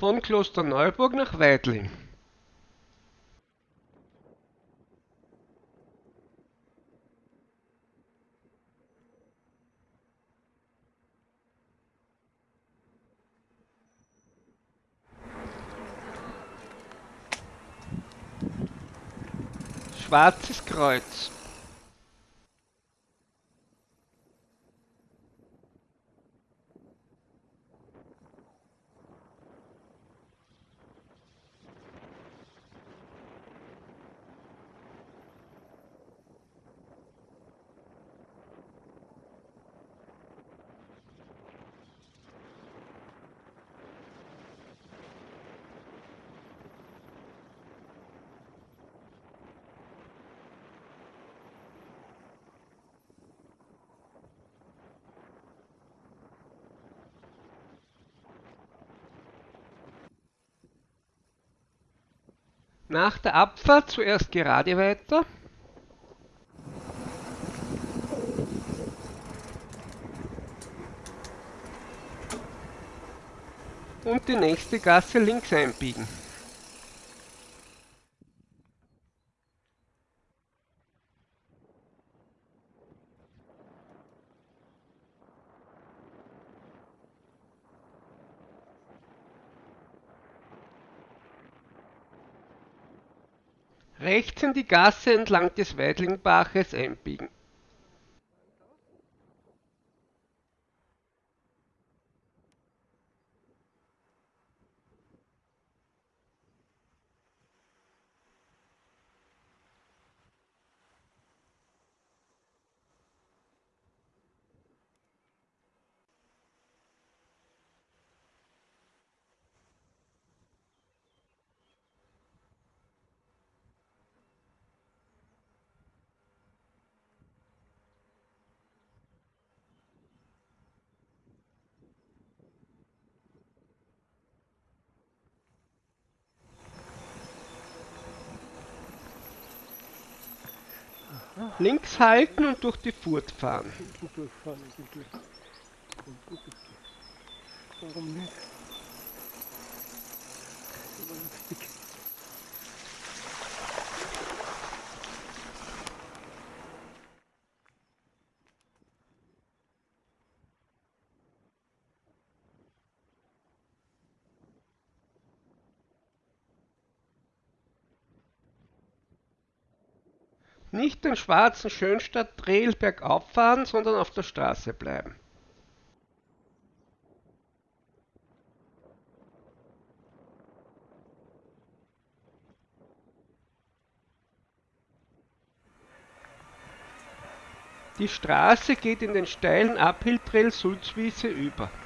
von Klosterneuburg nach Weidling. Schwarzes Kreuz. Nach der Abfahrt zuerst gerade weiter. Und die nächste Gasse links einbiegen. Rechts in die Gasse entlang des Weidlingbaches einbiegen. Links halten und durch die Furt fahren. Warum nicht? Nicht den schwarzen Schönstadt-Trail bergauf fahren, sondern auf der Straße bleiben. Die Straße geht in den steilen Uphill-Trail Sulzwiese über.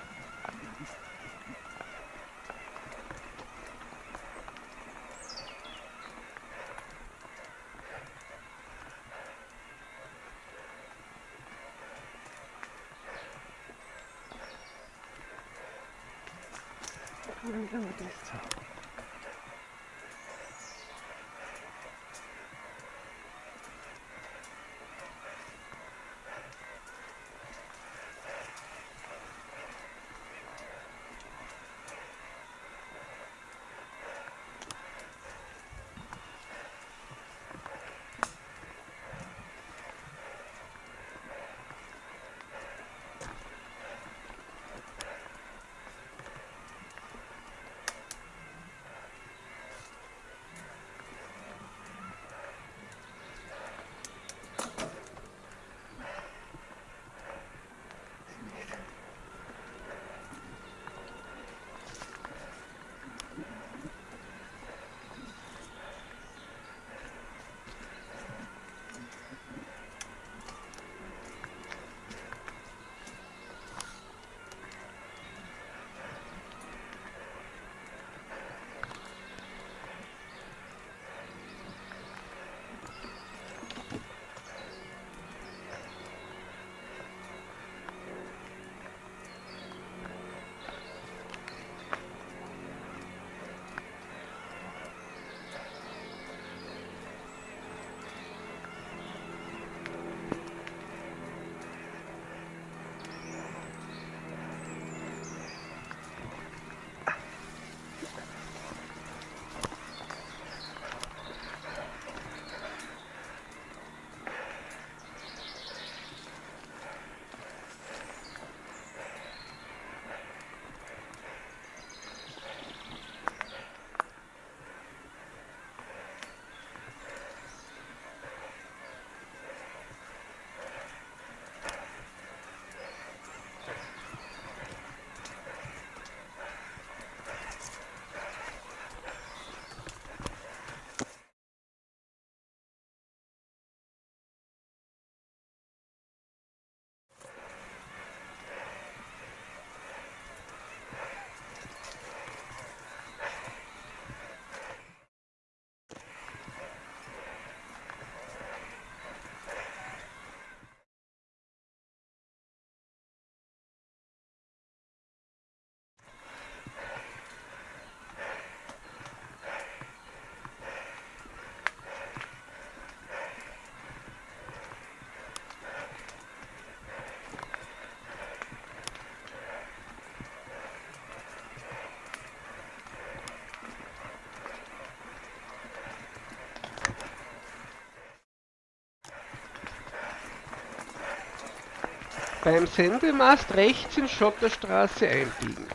Beim Sendemast rechts in Schotterstraße einbiegen.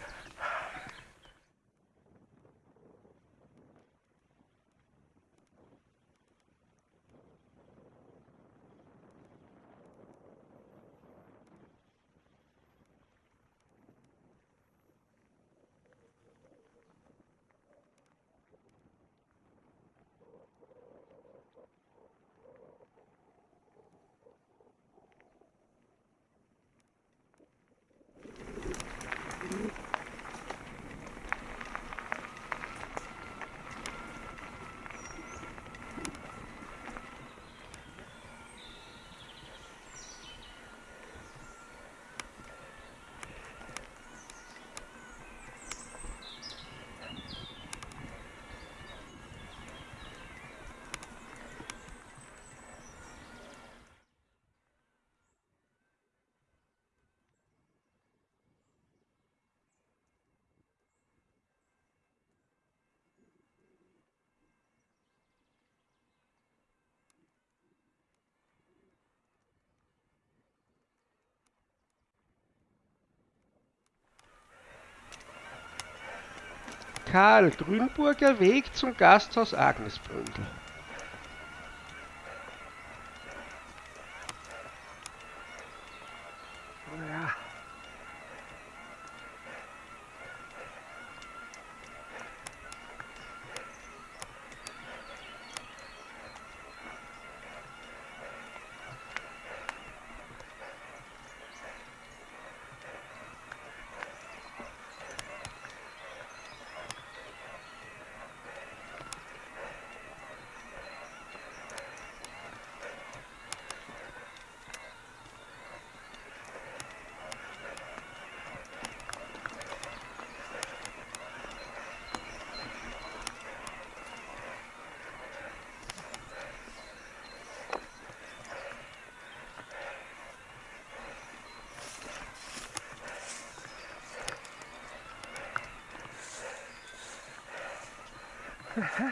Karl Grünburger Weg zum Gasthaus Agnesbründel. Huh?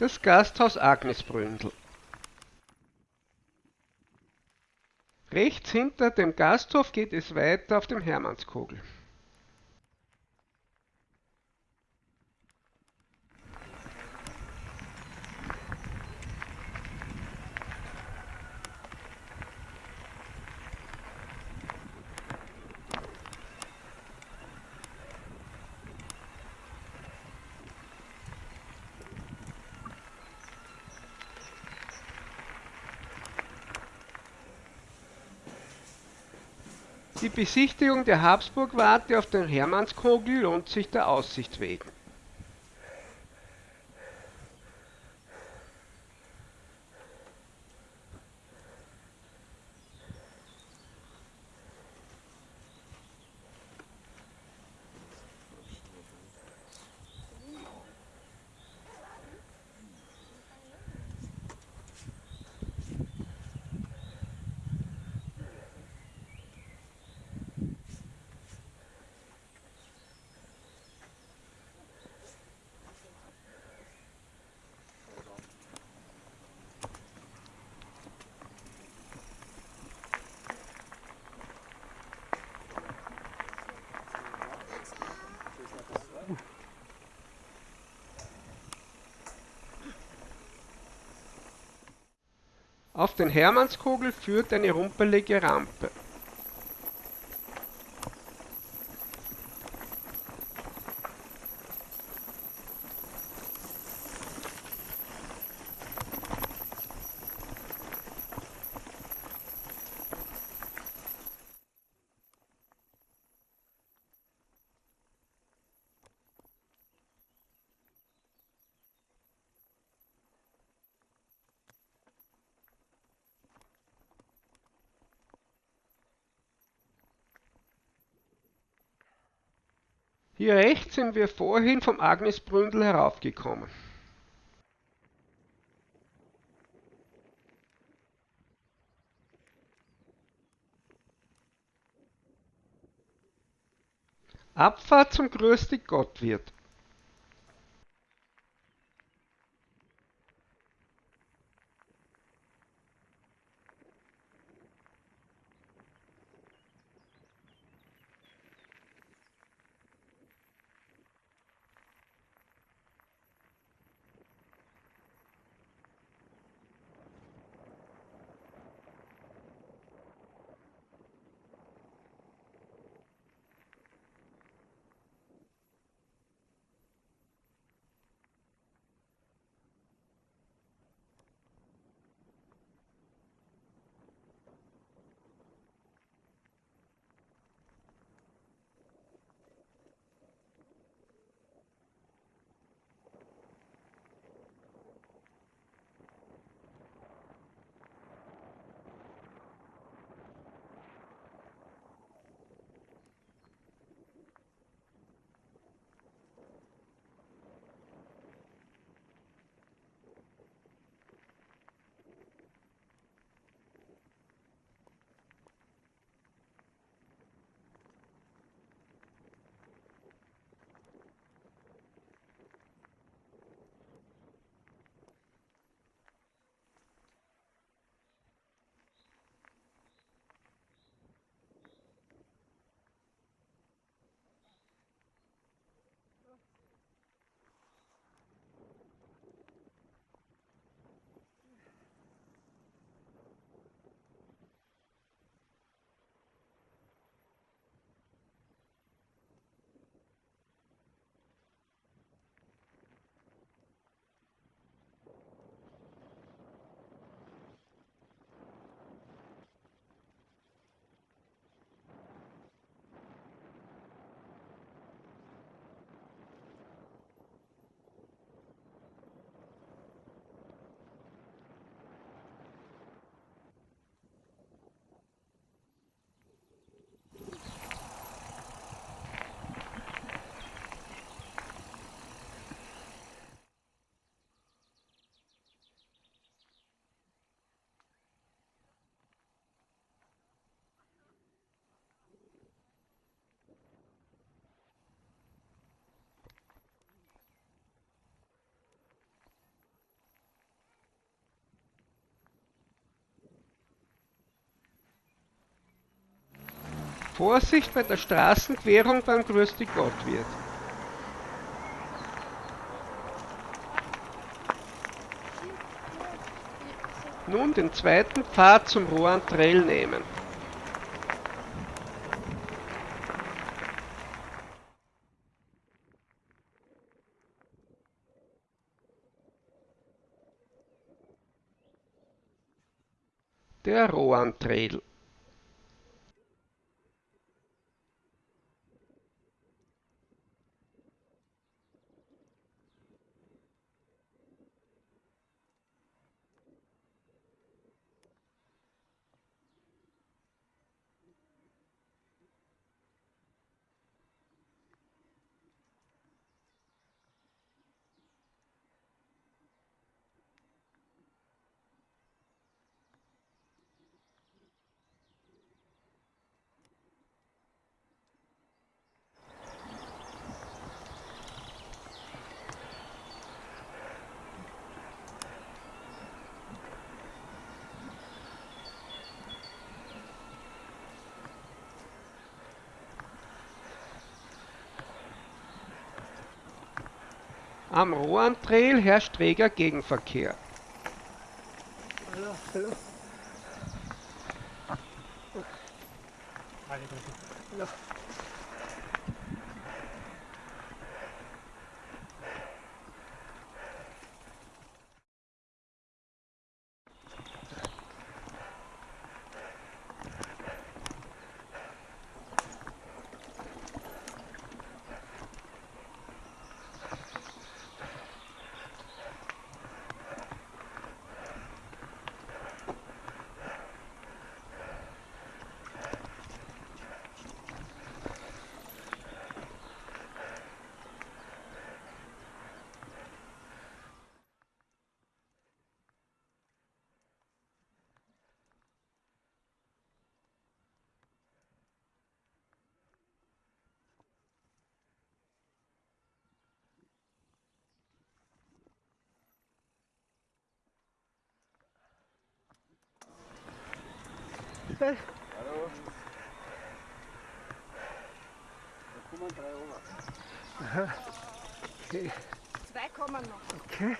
Das Gasthaus Agnesbründel. Rechts hinter dem Gasthof geht es weiter auf dem Hermannskogel. Die Besichtigung der Habsburg-Warte auf den Hermannskogel lohnt sich der Aussicht wegen. Den Hermannskogel führt eine rumpelige Rampe. Hier rechts sind wir vorhin vom Agnesbründel heraufgekommen. Abfahrt zum Größte Gottwirt. Vorsicht bei der Straßenquerung beim Größte Gottwirt. Nun den zweiten Pfad zum Rohan Trail nehmen. Der Rohan Trail. Am Rohan Trail herrscht reger Gegenverkehr. Hallo, hallo. noch. Hallo. Da kommen drei Ober. Okay. Zwei kommen noch. Okay.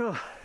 So.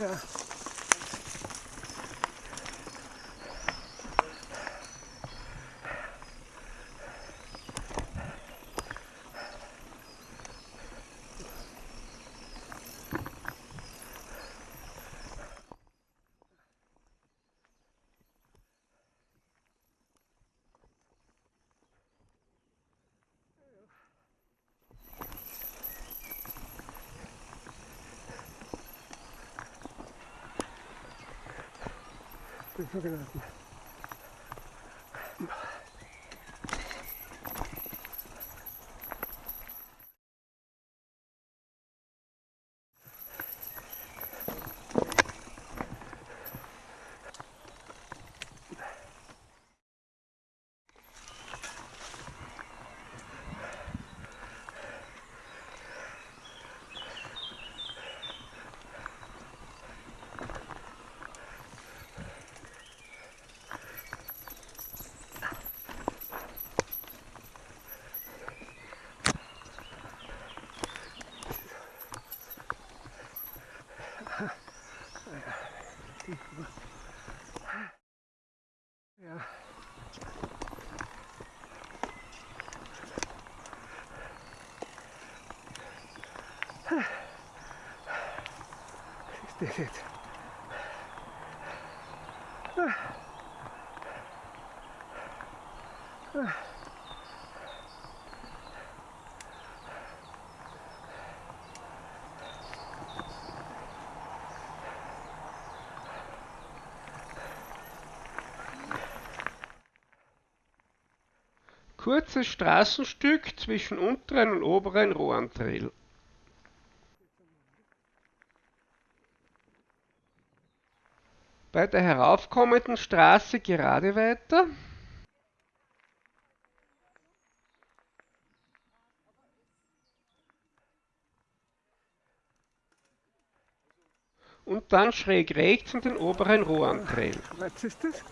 Yeah. Pues, Pensó que. Das jetzt? Kurzes Straßenstück zwischen unteren und oberen Rohantrail. Bei der heraufkommenden Straße gerade weiter. Und dann schräg rechts in den oberen Rohantrail. Was ist das?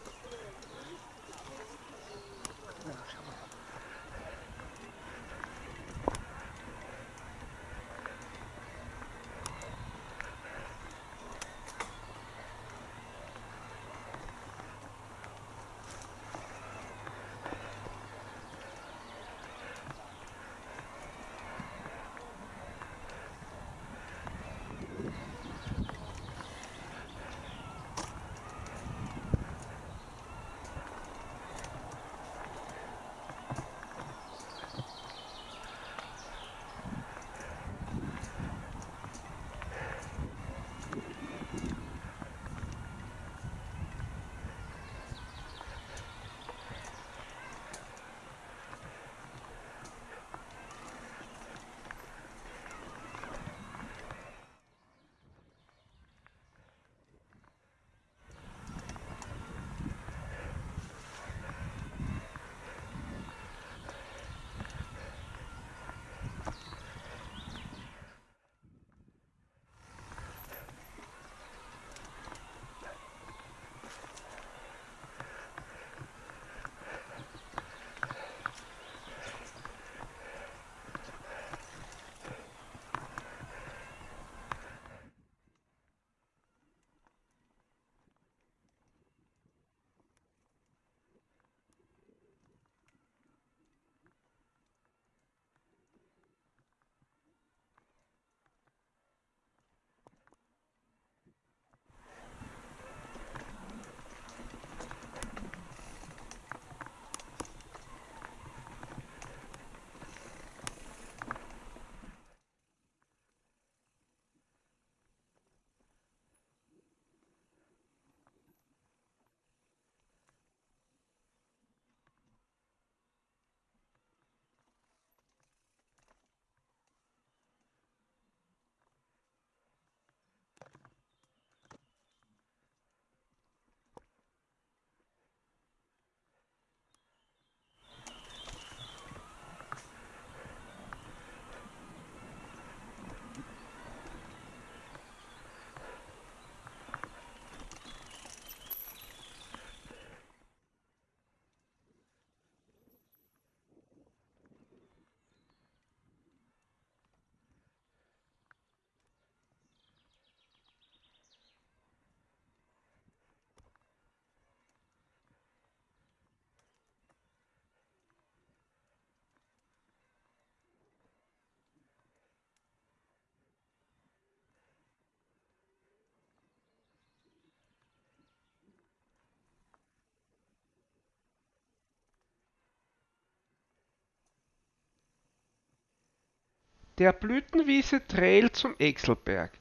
Der Blütenwiese Trail zum Exelberg.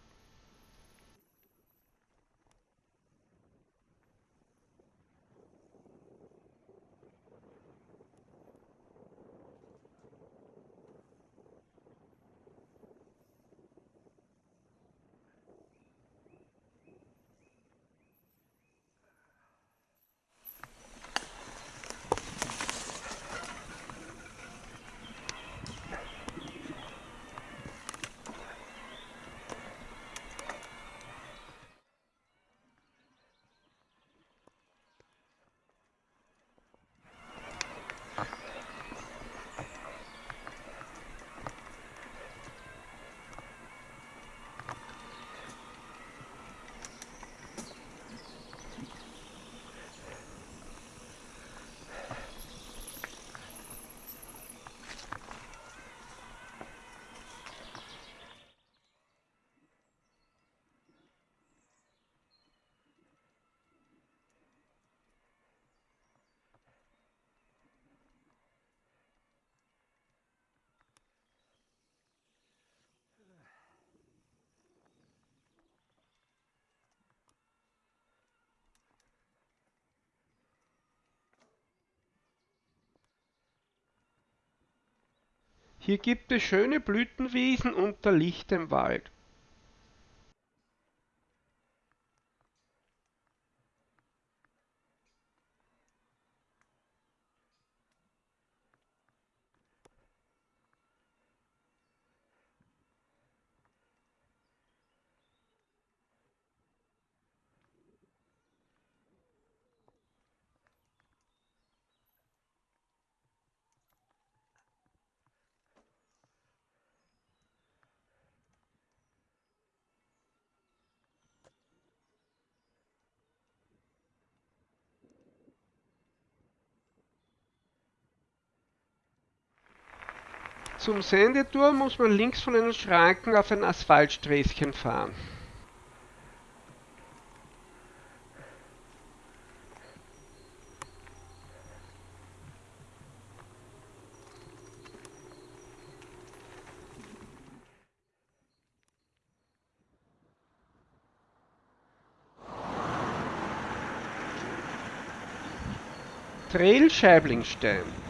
Hier gibt es schöne Blütenwiesen unter lichtem Wald. Zum Sendeturm muss man links von den Schranken auf ein Asphaltsträßchen fahren. Trail Scheiblingstein.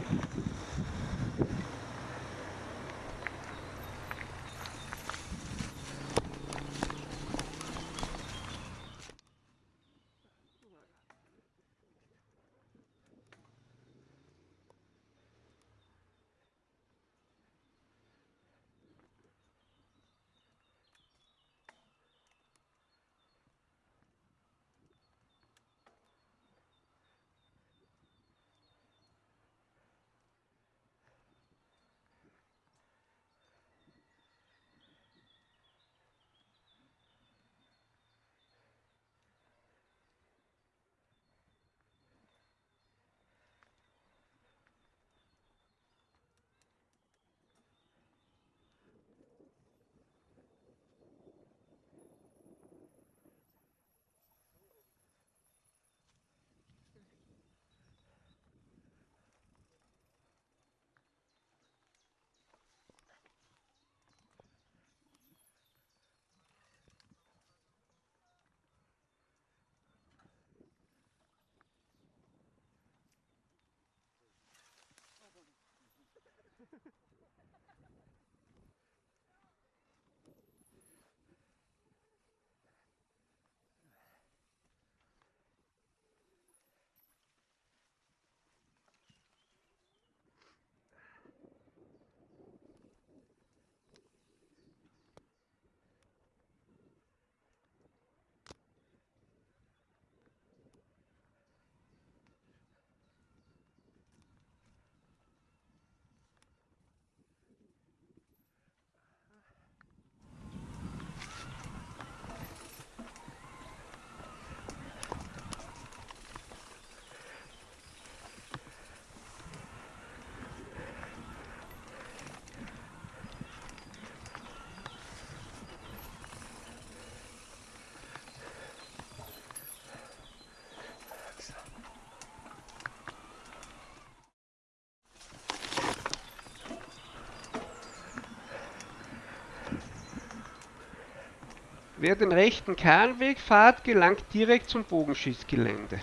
Wer den rechten Kahnweg fährt, gelangt direkt zum Bogenschießgelände.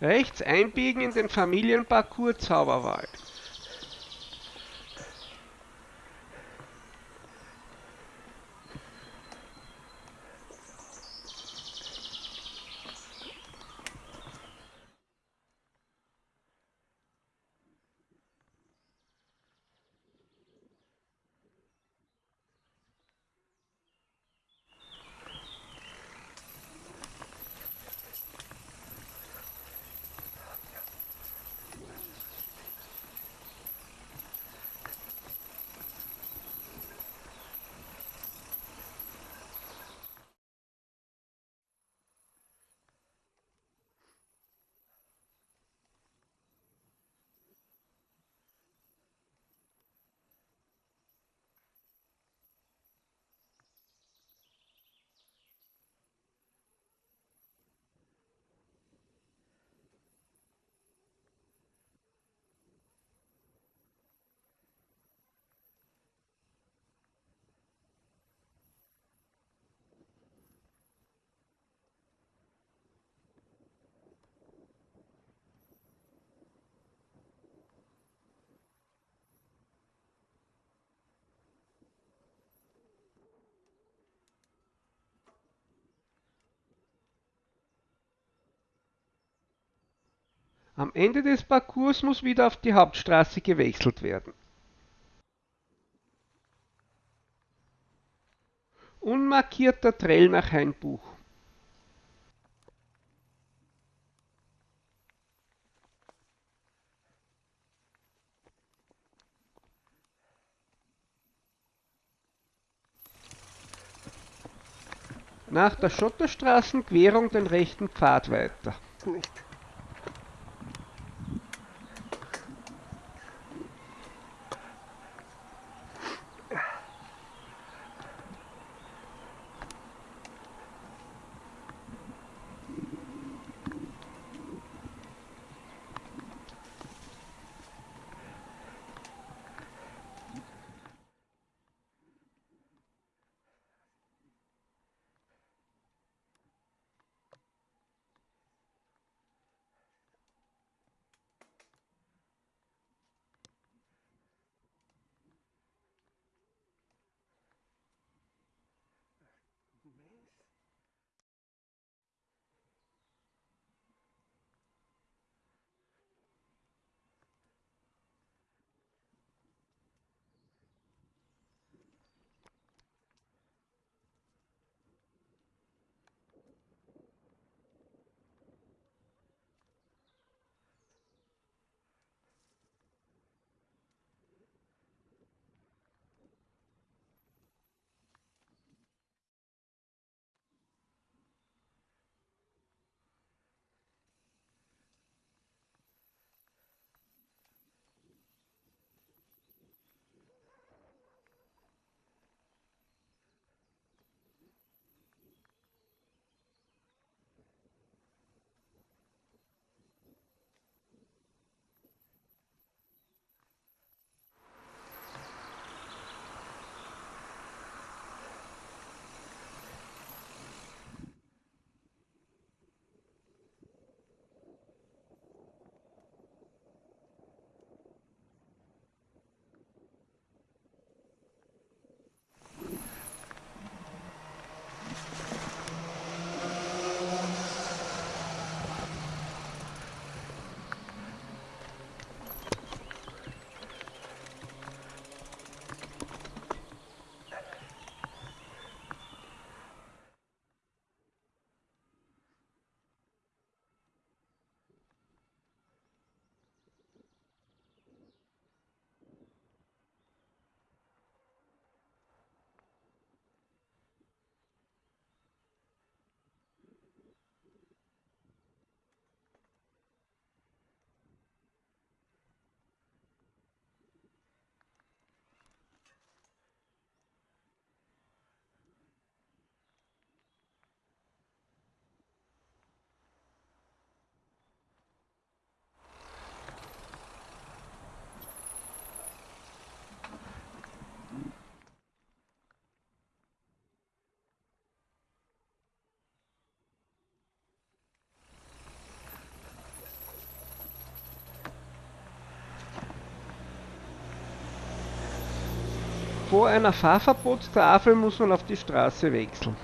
Rechts einbiegen in den Familienparcours Zauberwald. Am Ende des Parcours muss wieder auf die Hauptstraße gewechselt werden. Unmarkierter Trail nach Hainbuch. Nach der Schotterstraßenquerung den rechten Pfad weiter. Nicht. Vor einer Fahrverbotstafel muss man auf die Straße wechseln.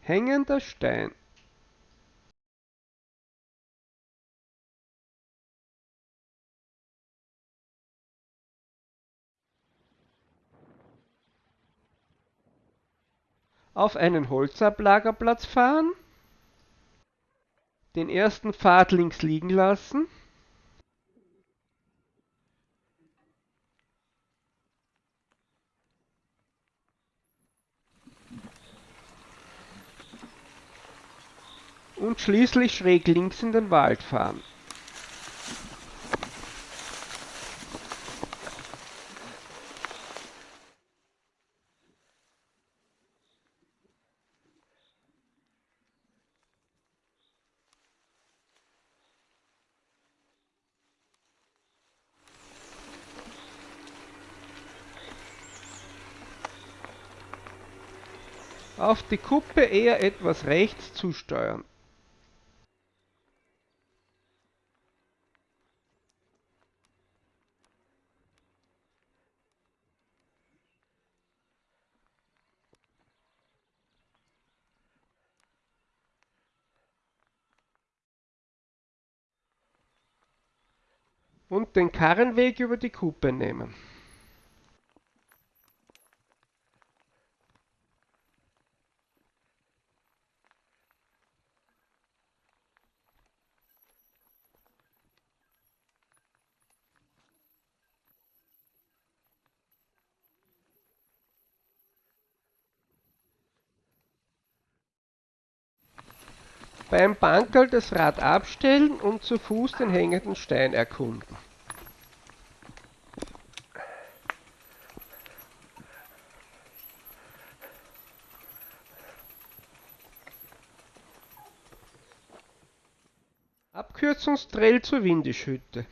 Hängender Stein. Auf einen Holzablagerplatz fahren. Den ersten Pfad links liegen lassen. und schließlich schräg links in den Wald fahren. Auf die Kuppe eher etwas rechts zusteuern. und den Karrenweg über die Kuppe nehmen. Beim Bankerl das Rad abstellen und zu Fuß den hängenden Stein erkunden. Abkürzungstrail zur Windischhütte.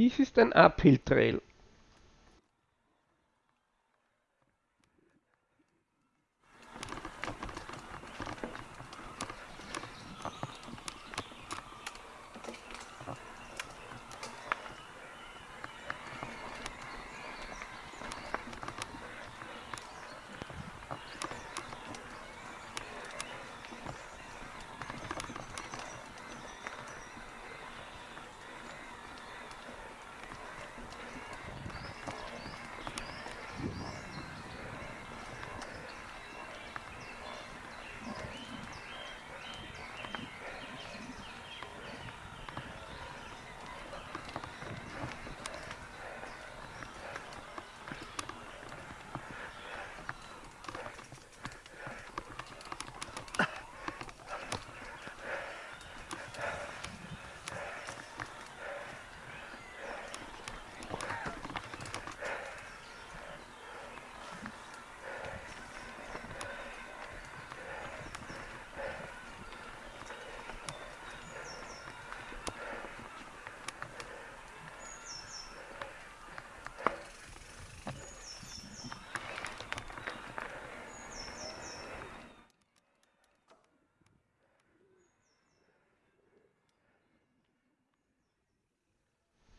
Dies ist ein Uphill-Trail.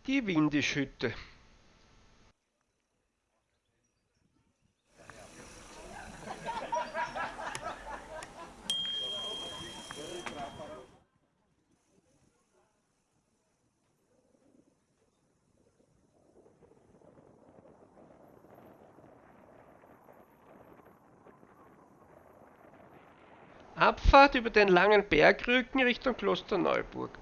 Die Windischhütte. Abfahrt über den langen Bergrücken Richtung Klosterneuburg.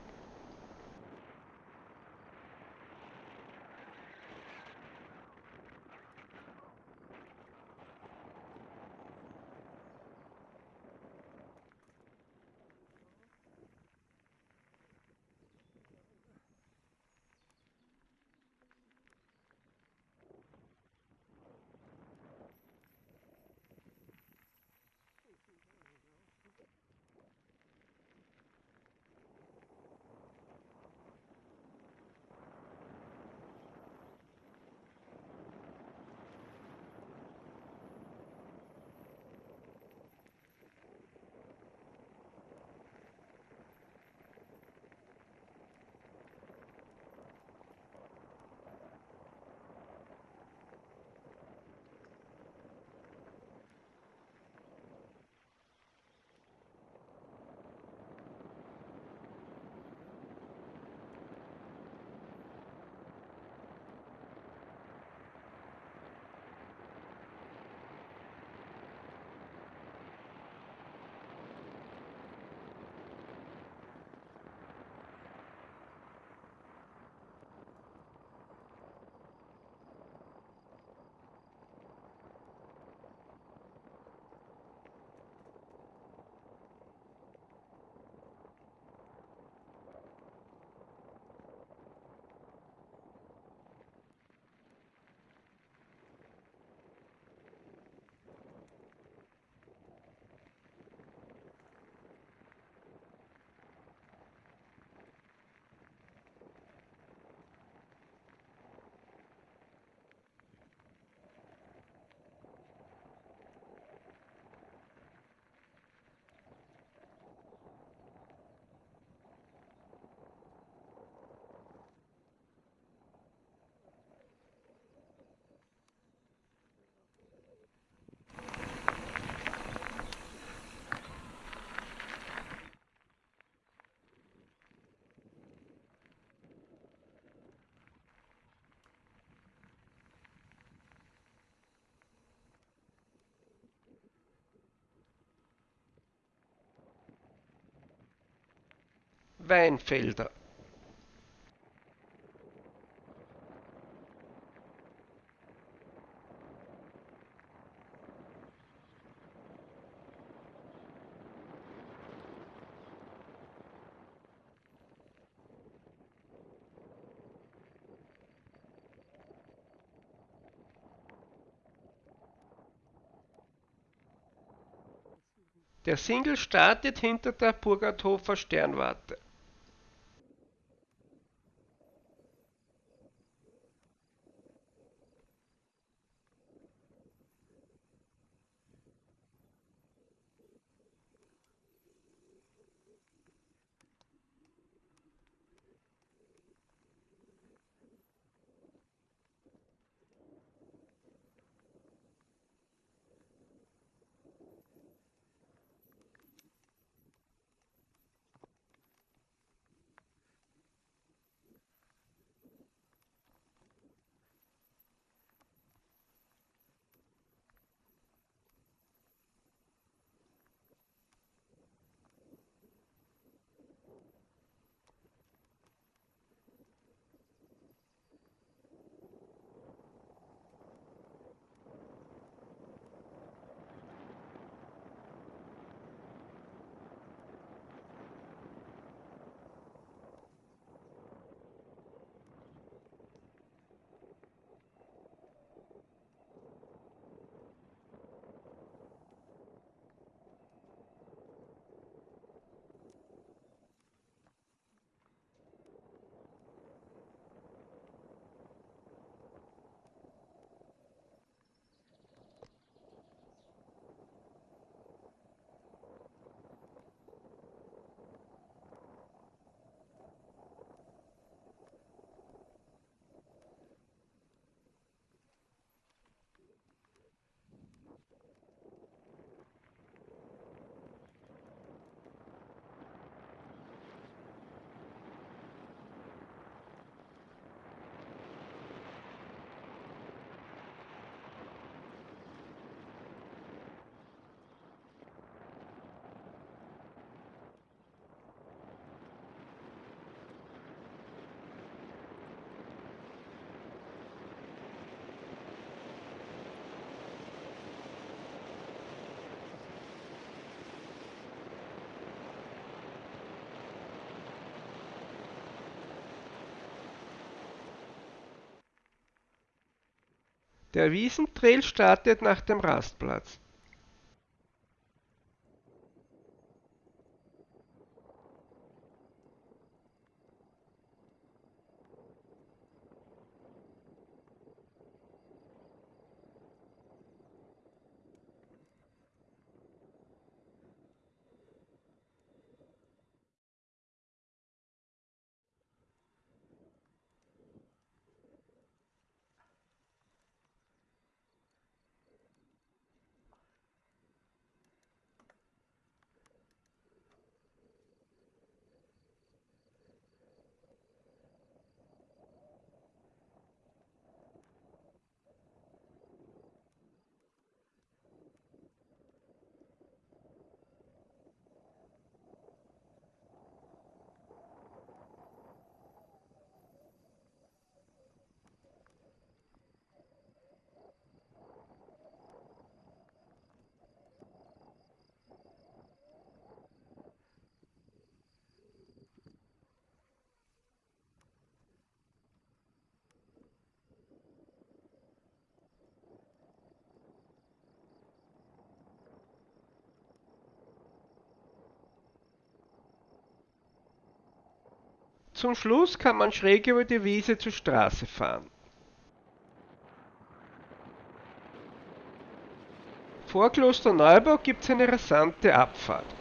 Weinfelder. Der Single startet hinter der Burgerthofer Sternwarte. Der Wiesentrail startet nach dem Rastplatz. Zum Schluss kann man schräg über die Wiese zur Straße fahren. Vor Klosterneuburg gibt es eine rasante Abfahrt.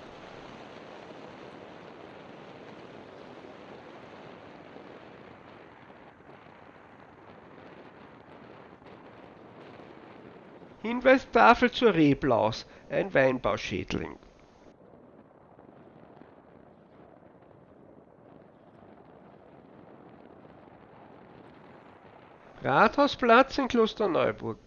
Hinweistafel zur Reblaus, ein Weinbauschädling. Rathausplatz in Klosterneuburg